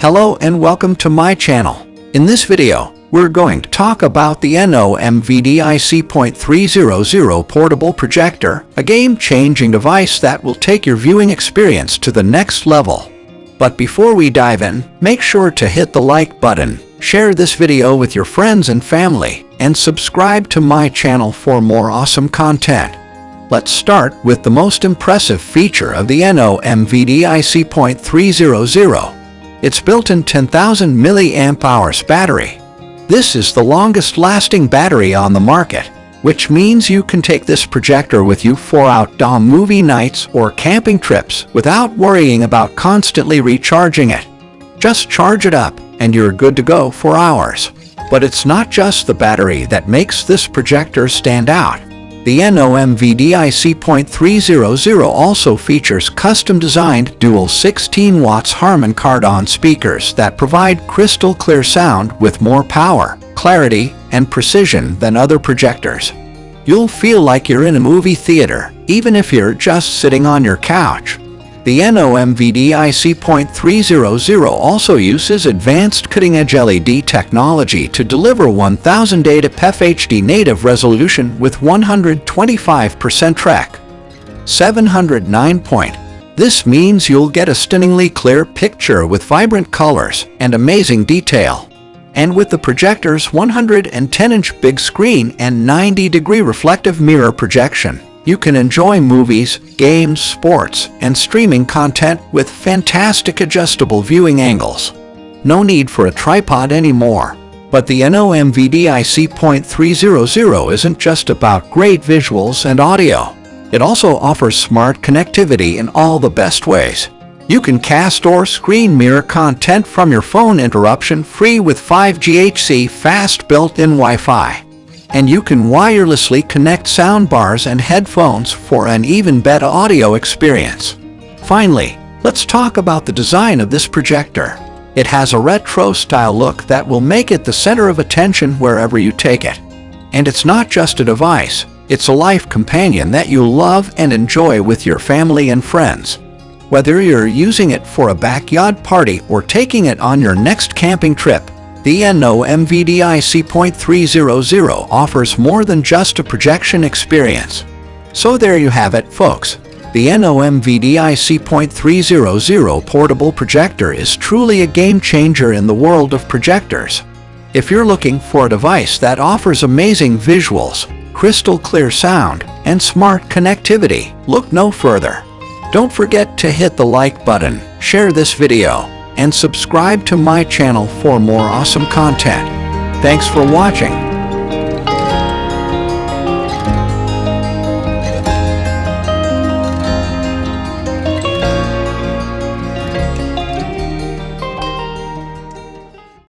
Hello and welcome to my channel. In this video, we're going to talk about the NOMVDIC.300 portable projector, a game-changing device that will take your viewing experience to the next level. But before we dive in, make sure to hit the like button, share this video with your friends and family, and subscribe to my channel for more awesome content. Let's start with the most impressive feature of the NOMVDIC.300 its built-in 10,000 mAh battery. This is the longest-lasting battery on the market, which means you can take this projector with you for outdoor movie nights or camping trips without worrying about constantly recharging it. Just charge it up and you're good to go for hours. But it's not just the battery that makes this projector stand out. The NOMVDIC.300 also features custom-designed dual 16 watts Harman Kardon speakers that provide crystal clear sound with more power, clarity, and precision than other projectors. You'll feel like you're in a movie theater, even if you're just sitting on your couch. The NOMVDIC.300 also uses advanced cutting-edge LED technology to deliver 1080p HD native resolution with 125% track. 709 point. This means you'll get a stunningly clear picture with vibrant colors and amazing detail. And with the projector's 110-inch big screen and 90-degree reflective mirror projection, you can enjoy movies, games, sports, and streaming content with fantastic adjustable viewing angles. No need for a tripod anymore. But the NOMVDIC.300 isn't just about great visuals and audio. It also offers smart connectivity in all the best ways. You can cast or screen mirror content from your phone interruption-free with 5GHC fast built-in Wi-Fi and you can wirelessly connect soundbars and headphones for an even better audio experience. Finally, let's talk about the design of this projector. It has a retro-style look that will make it the center of attention wherever you take it. And it's not just a device, it's a life companion that you'll love and enjoy with your family and friends. Whether you're using it for a backyard party or taking it on your next camping trip, the NOMVDIC.300 offers more than just a projection experience. So there you have it, folks. The NOMVDIC.300 portable projector is truly a game changer in the world of projectors. If you're looking for a device that offers amazing visuals, crystal clear sound, and smart connectivity, look no further. Don't forget to hit the like button, share this video, and subscribe to my channel for more awesome content. Thanks for watching.